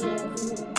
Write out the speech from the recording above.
You.